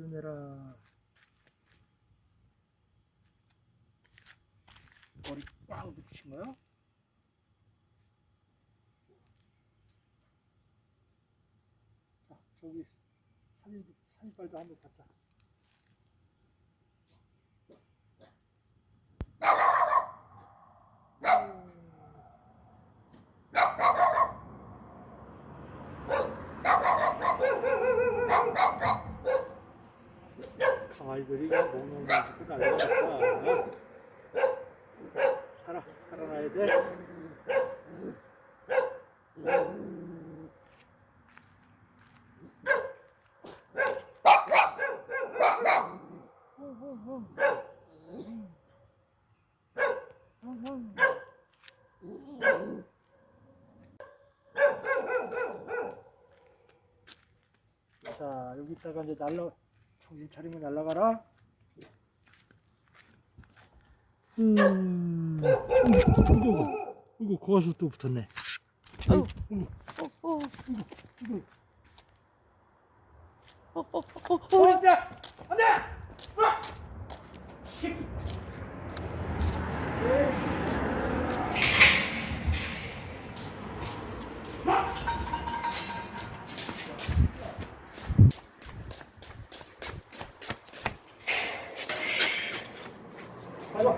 기운내라. 머리 꽉 붙이신 거요? 자 저기 사진 사진빨도 한번 갖자. 강 그냥 몽롱 짓고 난리났다 살아 살아나야 돼. 자 여기다가 이제 날라 정신 차리면 날라가라. 음. 이거 이거 거기서 또 붙었네. 아이고, 어, 어, 이거 어, 어, 어, 어, 어, 안돼 안돼 아! 가자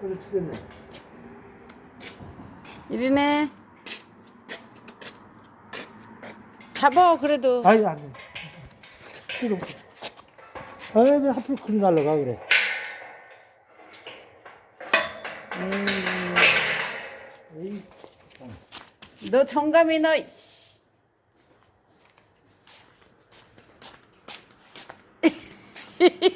가자 치겠네 이리네. 잡어, 그래도. 아이 안 돼. 왜 하필 그리 날라가 그래. 음, 에이, 너 정감이 너.